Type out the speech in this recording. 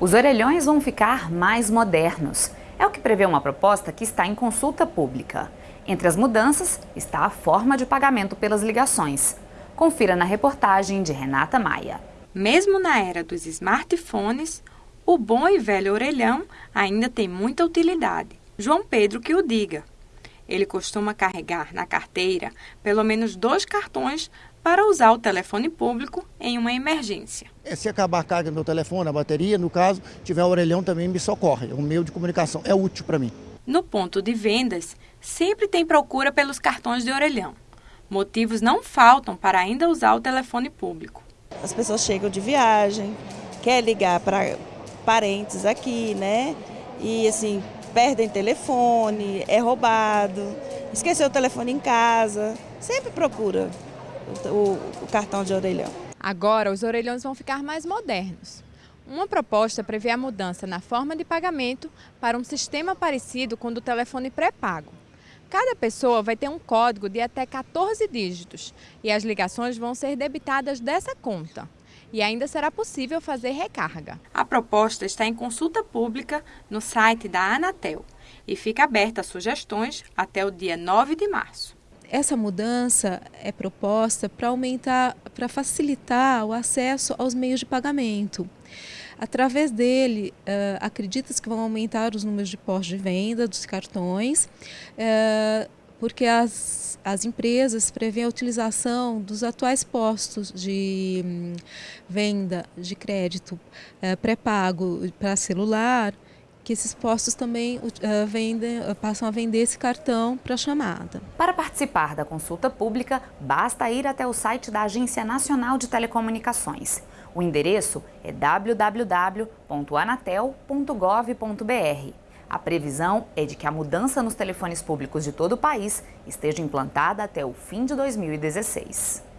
Os orelhões vão ficar mais modernos. É o que prevê uma proposta que está em consulta pública. Entre as mudanças está a forma de pagamento pelas ligações. Confira na reportagem de Renata Maia. Mesmo na era dos smartphones, o bom e velho orelhão ainda tem muita utilidade. João Pedro que o diga. Ele costuma carregar na carteira pelo menos dois cartões para usar o telefone público em uma emergência. É, se acabar a carga do meu telefone, a bateria, no caso, tiver o orelhão também me socorre. É um meio de comunicação, é útil para mim. No ponto de vendas, sempre tem procura pelos cartões de orelhão. Motivos não faltam para ainda usar o telefone público. As pessoas chegam de viagem, quer ligar para parentes aqui, né? E assim, perdem telefone, é roubado, esqueceu o telefone em casa, sempre procura o, o cartão de orelhão. Agora, os orelhões vão ficar mais modernos. Uma proposta prevê a mudança na forma de pagamento para um sistema parecido com o do telefone pré-pago. Cada pessoa vai ter um código de até 14 dígitos e as ligações vão ser debitadas dessa conta. E ainda será possível fazer recarga. A proposta está em consulta pública no site da Anatel e fica aberta a sugestões até o dia 9 de março. Essa mudança é proposta para aumentar, para facilitar o acesso aos meios de pagamento. Através dele, uh, acredita-se que vão aumentar os números de postos de venda dos cartões, uh, porque as, as empresas prevêem a utilização dos atuais postos de um, venda de crédito uh, pré-pago para celular que esses postos também uh, vendem, uh, passam a vender esse cartão para chamada. Para participar da consulta pública, basta ir até o site da Agência Nacional de Telecomunicações. O endereço é www.anatel.gov.br. A previsão é de que a mudança nos telefones públicos de todo o país esteja implantada até o fim de 2016.